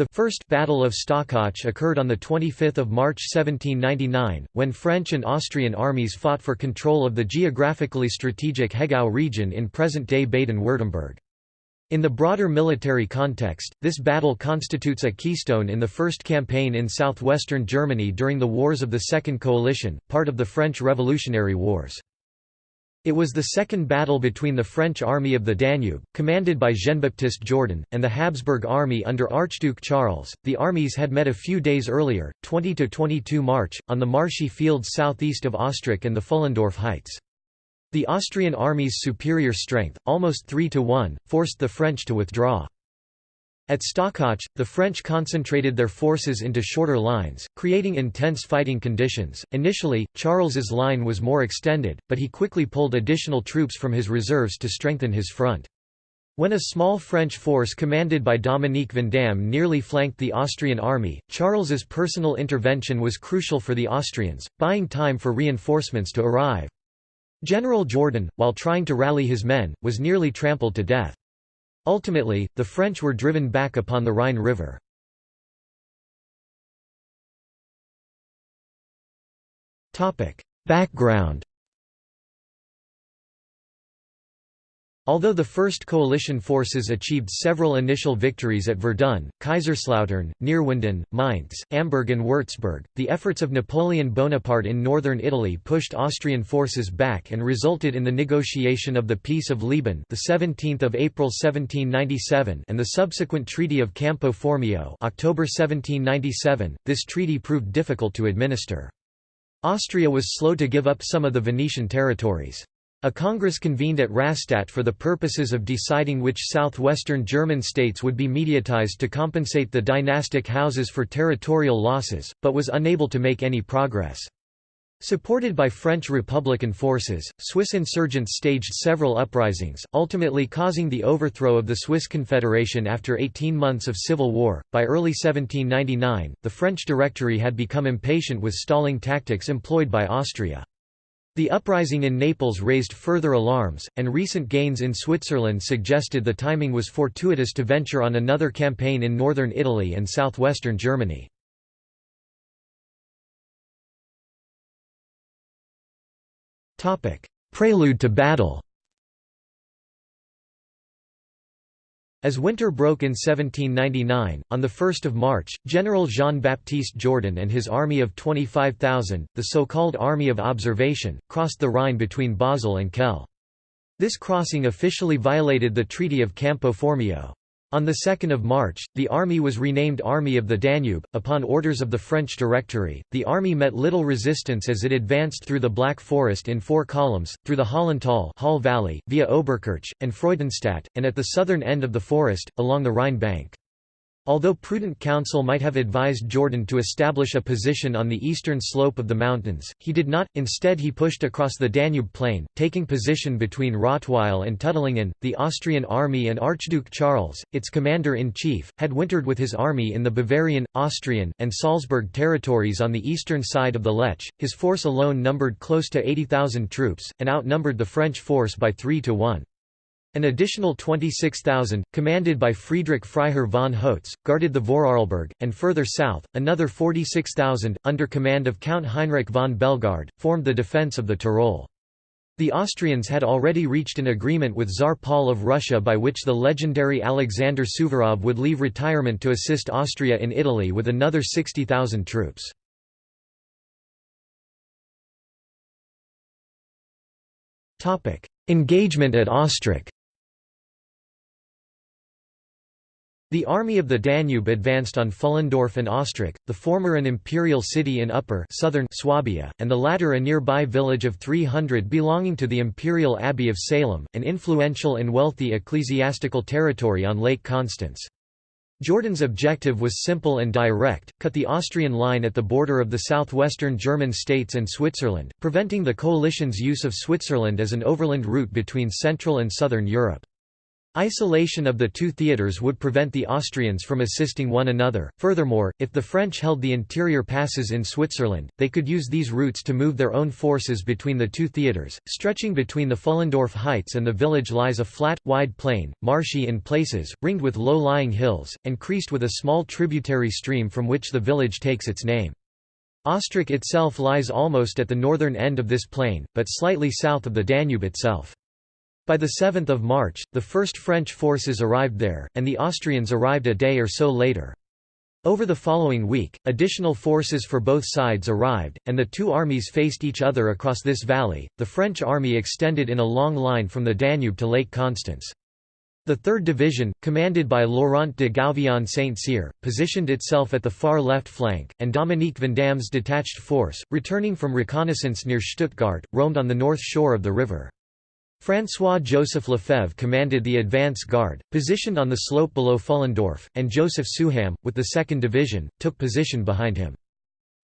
The First Battle of Stockach occurred on 25 March 1799, when French and Austrian armies fought for control of the geographically strategic Hegau region in present-day Baden-Württemberg. In the broader military context, this battle constitutes a keystone in the first campaign in southwestern Germany during the Wars of the Second Coalition, part of the French Revolutionary Wars. It was the second battle between the French Army of the Danube, commanded by Jean-Baptiste Jourdan, and the Habsburg army under Archduke Charles. The armies had met a few days earlier, 20 to 22 March, on the marshy fields southeast of Ostrach and the Pfullendorf Heights. The Austrian army's superior strength, almost 3 to 1, forced the French to withdraw. At Stockach, the French concentrated their forces into shorter lines, creating intense fighting conditions. Initially, Charles's line was more extended, but he quickly pulled additional troops from his reserves to strengthen his front. When a small French force commanded by Dominique Vandamme nearly flanked the Austrian army, Charles's personal intervention was crucial for the Austrians, buying time for reinforcements to arrive. General Jourdan, while trying to rally his men, was nearly trampled to death. Ultimately, the French were driven back upon the Rhine River. Background Although the First Coalition forces achieved several initial victories at Verdun, Kaiserslautern, Neerwinden, Mainz, Amberg and Würzburg, the efforts of Napoleon Bonaparte in northern Italy pushed Austrian forces back and resulted in the negotiation of the Peace of Leoben the 17th of April 1797 and the subsequent Treaty of Campo Formio October 1797. This treaty proved difficult to administer. Austria was slow to give up some of the Venetian territories. A congress convened at Rastatt for the purposes of deciding which southwestern German states would be mediatized to compensate the dynastic houses for territorial losses, but was unable to make any progress. Supported by French Republican forces, Swiss insurgents staged several uprisings, ultimately causing the overthrow of the Swiss Confederation after 18 months of civil war. By early 1799, the French Directory had become impatient with stalling tactics employed by Austria. The uprising in Naples raised further alarms, and recent gains in Switzerland suggested the timing was fortuitous to venture on another campaign in northern Italy and southwestern Germany. Prelude to battle As winter broke in 1799, on 1 March, General Jean-Baptiste Jourdan and his army of 25,000, the so-called Army of Observation, crossed the Rhine between Basel and Kehl. This crossing officially violated the Treaty of Campo Formio. On 2 March, the army was renamed Army of the Danube. Upon orders of the French Directory, the army met little resistance as it advanced through the Black Forest in four columns, through the Hollental Hall Valley, via Oberkirch, and Freudenstadt, and at the southern end of the forest, along the Rhine bank. Although prudent counsel might have advised Jourdan to establish a position on the eastern slope of the mountains, he did not, instead he pushed across the Danube plain, taking position between Rottweil and Tuttlingen. The Austrian army and Archduke Charles, its commander-in-chief, had wintered with his army in the Bavarian, Austrian, and Salzburg territories on the eastern side of the Lech. His force alone numbered close to 80,000 troops, and outnumbered the French force by 3 to 1. An additional 26,000, commanded by Friedrich Freiherr von Hotze, guarded the Vorarlberg, and further south, another 46,000, under command of Count Heinrich von Bellegarde, formed the defence of the Tyrol. The Austrians had already reached an agreement with Tsar Paul of Russia by which the legendary Alexander Suvorov would leave retirement to assist Austria in Italy with another 60,000 troops. Engagement at Ostrach The army of the Danube advanced on Pfullendorf and Ostrach, the former an imperial city in upper southern Swabia, and the latter a nearby village of 300 belonging to the imperial abbey of Salem, an influential and wealthy ecclesiastical territory on Lake Constance. Jourdan's objective was simple and direct, cut the Austrian line at the border of the southwestern German states and Switzerland, preventing the coalition's use of Switzerland as an overland route between Central and Southern Europe. Isolation of the two theatres would prevent the Austrians from assisting one another. Furthermore, if the French held the interior passes in Switzerland, they could use these routes to move their own forces between the two theatres. Stretching between the Pfullendorf heights and the village lies a flat, wide plain, marshy in places, ringed with low-lying hills, and creased with a small tributary stream from which the village takes its name. Ostrach itself lies almost at the northern end of this plain, but slightly south of the Danube itself. By the 7 March, the first French forces arrived there, and the Austrians arrived a day or so later. Over the following week, additional forces for both sides arrived, and the two armies faced each other across this valley. The French army extended in a long line from the Danube to Lake Constance. The 3rd Division, commanded by Laurent de Gouvion Saint-Cyr, positioned itself at the far left flank, and Dominique Vandamme's detached force, returning from reconnaissance near Stuttgart, roamed on the north shore of the river. François-Joseph Lefebvre commanded the advance guard, positioned on the slope below Pfullendorf, and Joseph Souham, with the 2nd Division, took position behind him.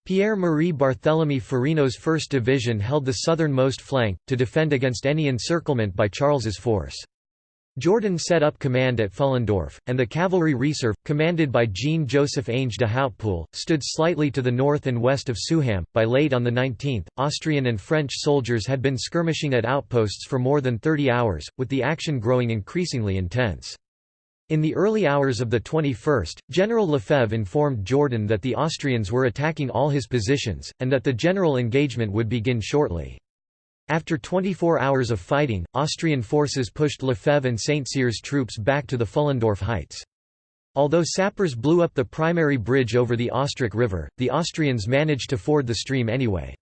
Pierre-Marie Barthélemy Farino's 1st Division held the southernmost flank, to defend against any encirclement by Charles's force. Jourdan set up command at Pfullendorf, and the cavalry reserve, commanded by Jean-Joseph Ange de Hautpoul, stood slightly to the north and west of Souham. By late on the 19th, Austrian and French soldiers had been skirmishing at outposts for more than 30 hours, with the action growing increasingly intense. In the early hours of the 21st, General Lefebvre informed Jourdan that the Austrians were attacking all his positions, and that the general engagement would begin shortly. After 24 hours of fighting, Austrian forces pushed Lefebvre and Saint-Cyr's troops back to the Pfullendorf heights. Although sappers blew up the primary bridge over the Ostrach River, the Austrians managed to ford the stream anyway.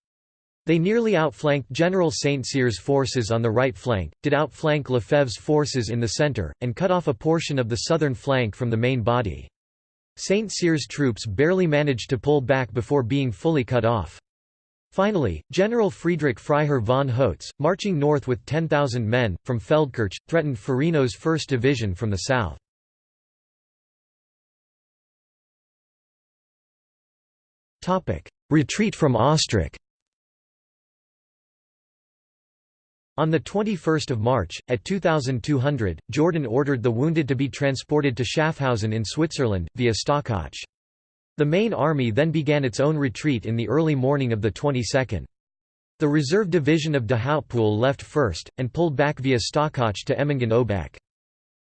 They nearly outflanked General Saint-Cyr's forces on the right flank, did outflank Lefebvre's forces in the centre, and cut off a portion of the southern flank from the main body. Saint-Cyr's troops barely managed to pull back before being fully cut off. Finally, General Friedrich Freiherr von Hotze, marching north with 10,000 men, from Feldkirch, threatened Farino's 1st Division from the south. Retreat from Ostrach On 21 March, at 2200, Jourdan ordered the wounded to be transported to Schaffhausen in Switzerland, via Stockach. The main army then began its own retreat in the early morning of the 22nd. The reserve division of de Hautpoul left first, and pulled back via Stockach to Emmingen-Oebeck.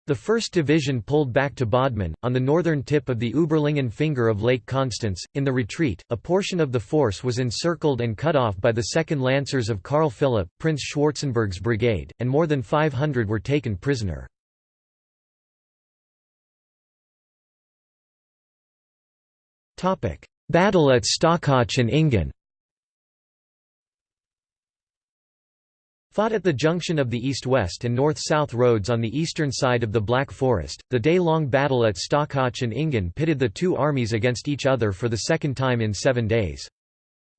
The 1st Division pulled back to Bodman, on the northern tip of the Uberlingen finger of Lake Constance. In the retreat, a portion of the force was encircled and cut off by the 2nd Lancers of Karl Philipp, Prince Schwarzenberg's brigade, and more than 500 were taken prisoner. Battle at Stockach and Ingen Fought at the junction of the east-west and north-south roads on the eastern side of the Black Forest, the day-long battle at Stockach and Ingen pitted the two armies against each other for the second time in seven days.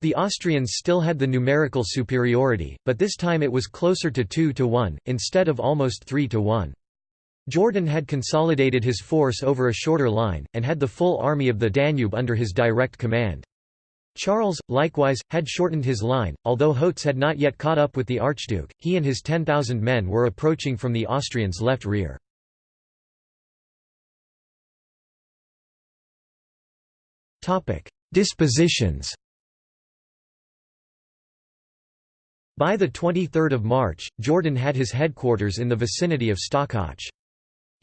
The Austrians still had the numerical superiority, but this time it was closer to 2 to 1, instead of almost 3 to 1. Jourdan had consolidated his force over a shorter line, and had the full army of the Danube under his direct command. Charles, likewise, had shortened his line, although Hotze had not yet caught up with the Archduke, he and his 10,000 men were approaching from the Austrians' left rear. Dispositions By the 23 March, Jourdan had his headquarters in the vicinity of Stockach.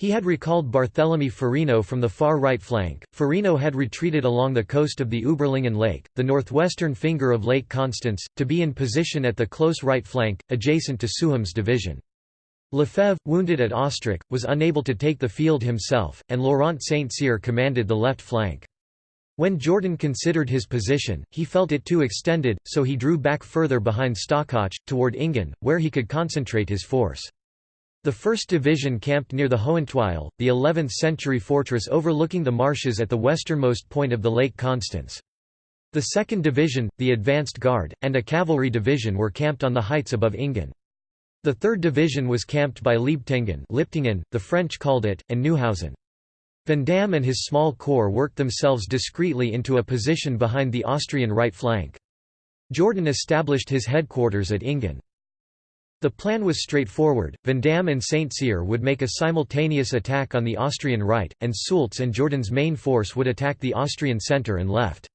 He had recalled Barthélemy Farino from the far right flank. Farino had retreated along the coast of the Uberlingen Lake, the northwestern finger of Lake Constance, to be in position at the close right flank, adjacent to Souham's division. Lefebvre, wounded at Ostrach, was unable to take the field himself, and Laurent Saint-Cyr commanded the left flank. When Jourdan considered his position, he felt it too extended, so he drew back further behind Stockach, toward Ingen, where he could concentrate his force. The 1st Division camped near the Hohentwiel, the 11th-century fortress overlooking the marshes at the westernmost point of the Lake Constance. The 2nd Division, the advanced guard, and a cavalry division were camped on the heights above Ingen. The 3rd Division was camped by Liebtingen the French called it, and Neuhausen. Van Vandamme and his small corps worked themselves discreetly into a position behind the Austrian right flank. Jourdan established his headquarters at Ingen. The plan was straightforward, Vandamme and St. Cyr would make a simultaneous attack on the Austrian right, and Soultz and Jourdan's main force would attack the Austrian centre and left.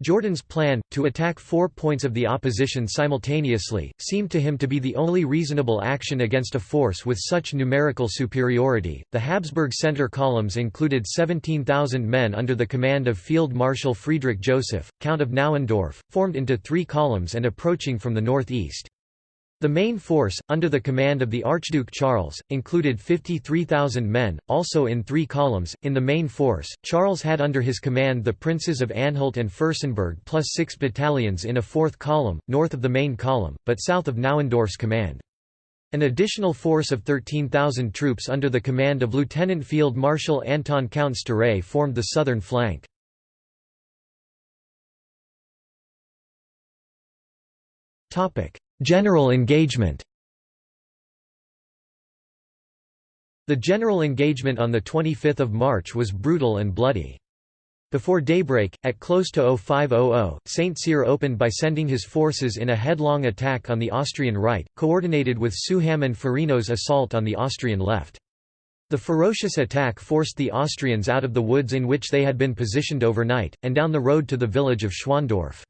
Jourdan's plan, to attack four points of the opposition simultaneously, seemed to him to be the only reasonable action against a force with such numerical superiority. The Habsburg center columns included 17,000 men under the command of Field Marshal Friedrich Joseph, Count of Nauendorf, formed into three columns and approaching from the northeast. The main force, under the command of the Archduke Charles, included 53,000 men, also in three columns. In the main force, Charles had under his command the princes of Anhalt and Fürstenberg plus six battalions in a fourth column, north of the main column, but south of Nauendorf's command. An additional force of 13,000 troops under the command of Lieutenant Field Marshal Anton Count Sztáray formed the southern flank. General engagement The general engagement on 25 March was brutal and bloody. Before daybreak, at close to 0500, St. Cyr opened by sending his forces in a headlong attack on the Austrian right, coordinated with Souham and Farino's assault on the Austrian left. The ferocious attack forced the Austrians out of the woods in which they had been positioned overnight, and down the road to the village of Schwandorf.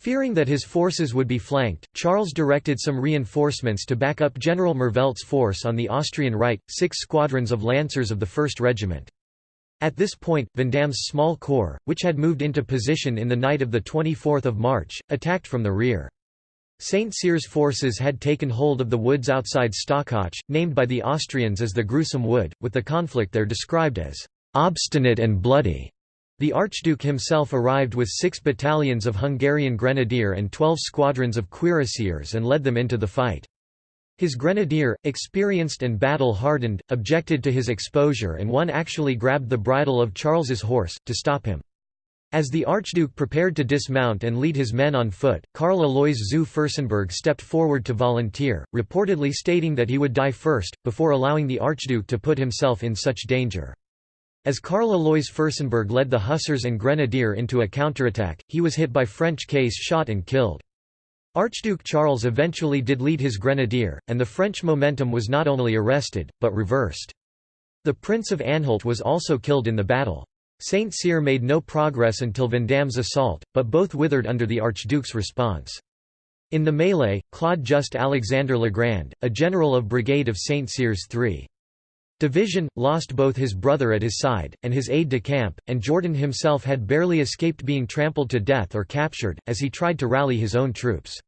Fearing that his forces would be flanked, Charles directed some reinforcements to back up General Merveldt's force on the Austrian right, six squadrons of lancers of the 1st Regiment. At this point, Vandamme's small corps, which had moved into position in the night of 24 March, attacked from the rear. St. Cyr's forces had taken hold of the woods outside Stockach, named by the Austrians as the Gruesome Wood, with the conflict there described as obstinate and bloody. The Archduke himself arrived with six battalions of Hungarian grenadier and twelve squadrons of cuirassiers and led them into the fight. His grenadier, experienced and battle-hardened, objected to his exposure and one actually grabbed the bridle of Charles's horse, to stop him. As the Archduke prepared to dismount and lead his men on foot, Karl Alois zu Fürstenberg stepped forward to volunteer, reportedly stating that he would die first, before allowing the Archduke to put himself in such danger. As Karl Alois Fürstenberg led the Hussars and Grenadier into a counterattack, he was hit by French case shot and killed. Archduke Charles eventually did lead his grenadier, and the French momentum was not only arrested, but reversed. The Prince of Anhalt was also killed in the battle. Saint Cyr made no progress until Vandamme's assault, but both withered under the Archduke's response. In the melee, Claude Just Alexander Legrand, a general of Brigade of Saint Cyr's 3. Division, lost both his brother at his side, and his aide-de-camp, and Jourdan himself had barely escaped being trampled to death or captured, as he tried to rally his own troops.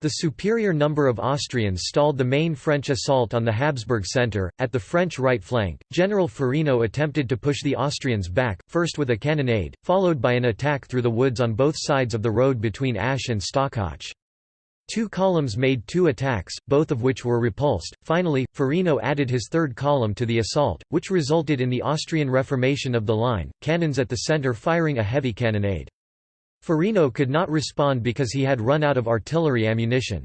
The superior number of Austrians stalled the main French assault on the Habsburg centre. At the French right flank, General Farino attempted to push the Austrians back, first with a cannonade, followed by an attack through the woods on both sides of the road between Asch and Stockach. Two columns made two attacks, both of which were repulsed. Finally, Farino added his third column to the assault, which resulted in the Austrian reformation of the line, cannons at the centre firing a heavy cannonade. Farino could not respond because he had run out of artillery ammunition.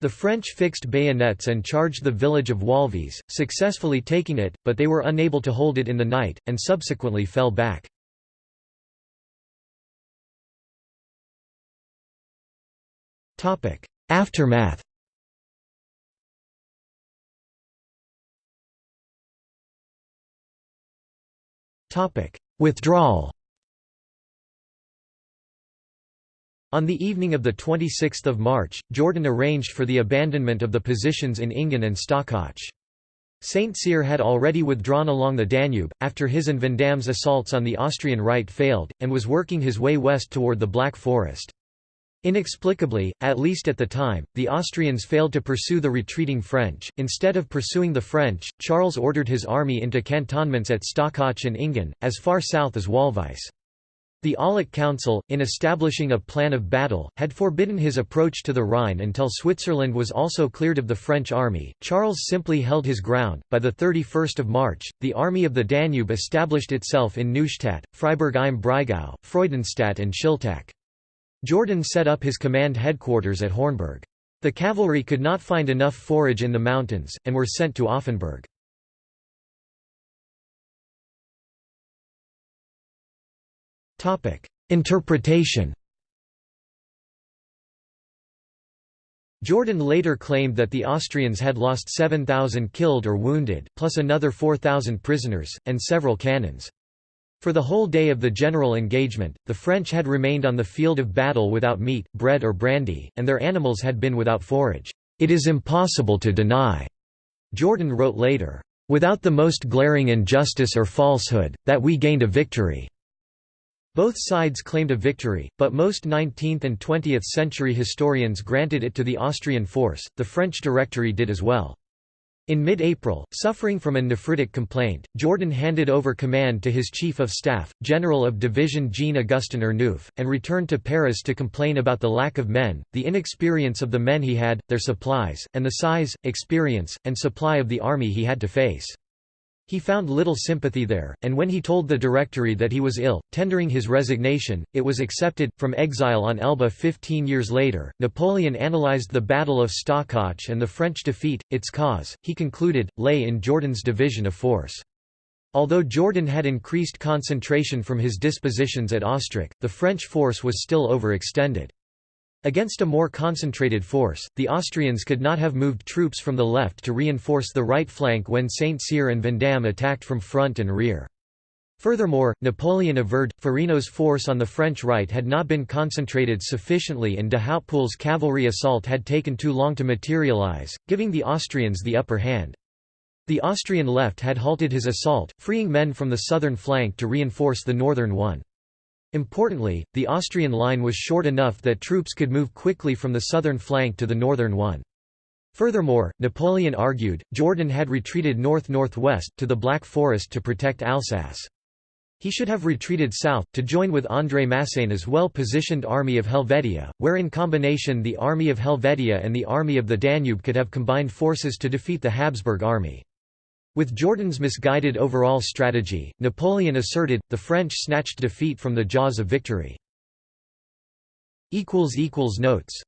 The French fixed bayonets and charged the village of Wahlwies, successfully taking it, but they were unable to hold it in the night, and subsequently fell back. Aftermath Withdrawal On the evening of 26 March, Jourdan arranged for the abandonment of the positions in Ingen and Stockach. Saint Cyr had already withdrawn along the Danube, after his and Vandamme's assaults on the Austrian right failed, and was working his way west toward the Black Forest. Inexplicably, at least at the time, the Austrians failed to pursue the retreating French. Instead of pursuing the French, Charles ordered his army into cantonments at Stockach and Ingen, as far south as Wahlwies. The Aulic Council, in establishing a plan of battle, had forbidden his approach to the Rhine until Switzerland was also cleared of the French army. Charles simply held his ground. By the 31st of March, the army of the Danube established itself in Neustadt, Freiburg im Breisgau, Freudenstadt, and Schiltach. Jourdan set up his command headquarters at Hornberg. The cavalry could not find enough forage in the mountains, and were sent to Offenburg. Interpretation Jourdan later claimed that the Austrians had lost 7,000 killed or wounded, plus another 4,000 prisoners, and several cannons. For the whole day of the general engagement, the French had remained on the field of battle without meat, bread or brandy, and their animals had been without forage. It is impossible to deny, Jourdan wrote later, without the most glaring injustice or falsehood, that we gained a victory. Both sides claimed a victory, but most 19th and 20th century historians granted it to the Austrian force, the French Directory did as well. In mid-April, suffering from a nephritic complaint, Jourdan handed over command to his chief of staff, General of Division Jean-Augustin Ernouf, and returned to Paris to complain about the lack of men, the inexperience of the men he had, their supplies, and the size, experience, and supply of the army he had to face. He found little sympathy there, and when he told the Directory that he was ill, tendering his resignation, it was accepted. From exile on Elba 15 years later, Napoleon analyzed the Battle of Stockach and the French defeat. Its cause, he concluded, lay in Jourdan's division of force. Although Jourdan had increased concentration from his dispositions at Ostrach, the French force was still overextended. Against a more concentrated force, the Austrians could not have moved troops from the left to reinforce the right flank when Saint-Cyr and Vandamme attacked from front and rear. Furthermore, Napoleon averred, Farino's force on the French right had not been concentrated sufficiently and de Hautpoul's cavalry assault had taken too long to materialize, giving the Austrians the upper hand. The Austrian left had halted his assault, freeing men from the southern flank to reinforce the northern one. Importantly, the Austrian line was short enough that troops could move quickly from the southern flank to the northern one. Furthermore, Napoleon argued, Jourdan had retreated north-northwest, to the Black Forest to protect Alsace. He should have retreated south, to join with André Masséna's well-positioned Army of Helvetia, where in combination the Army of Helvetia and the Army of the Danube could have combined forces to defeat the Habsburg army. With Jourdan's misguided overall strategy, Napoleon asserted, the French snatched defeat from the jaws of victory. Notes